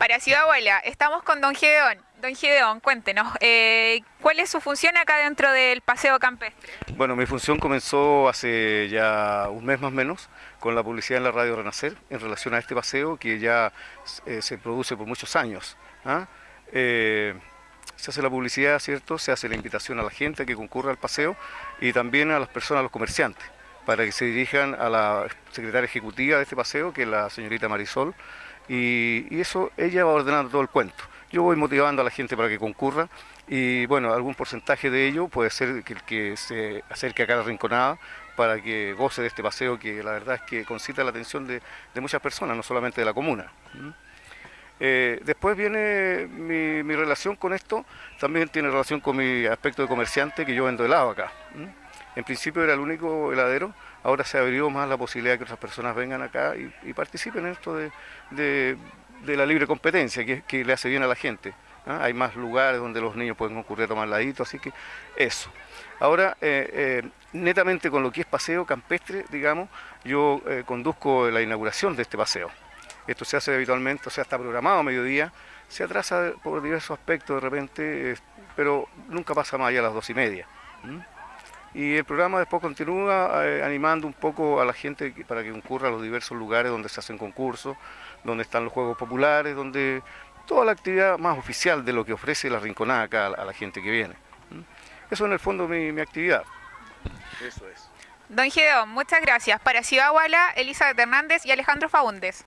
Para Ciudad Abuela, estamos con don Gedeón. Don Gedeón, cuéntenos, eh, ¿cuál es su función acá dentro del Paseo Campestre? Bueno, mi función comenzó hace ya un mes más o menos con la publicidad en la radio Renacer en relación a este paseo que ya eh, se produce por muchos años. ¿ah? Eh, se hace la publicidad, ¿cierto? Se hace la invitación a la gente que concurra al paseo y también a las personas, a los comerciantes, para que se dirijan a la secretaria ejecutiva de este paseo, que es la señorita Marisol, y, eso ella va ordenando todo el cuento. Yo voy motivando a la gente para que concurra y bueno, algún porcentaje de ello puede ser que el que se acerque a la Rinconada para que goce de este paseo que la verdad es que concita la atención de, muchas personas, no solamente de la comuna. Eh, después viene mi, relación con esto, también tiene relación con mi aspecto de comerciante, que yo vendo helado acá. En principio era el único heladero, ahora se abrió más la posibilidad de que otras personas vengan acá y, participen en esto de, la libre competencia, que, le hace bien a la gente. ¿ah? Hay más lugares donde los niños pueden concurrir a tomar ladito, así que eso. Ahora, eh, eh, netamente con lo que es paseo campestre, digamos, yo conduzco la inauguración de este paseo. Esto se hace habitualmente, o sea, está programado a mediodía, se atrasa por diversos aspectos de repente, pero nunca pasa más allá a las dos y media. Y el programa después continúa eh, animando un poco a la gente para que concurra a los diversos lugares donde se hacen concursos, donde están los juegos populares, donde toda la actividad más oficial de lo que ofrece la Rinconada acá a la gente que viene. Eso en el fondo mi, mi actividad. Eso es. Don Gedeón, muchas gracias. Para Ciudad Elizabeth Hernández y Alejandro Faúndez.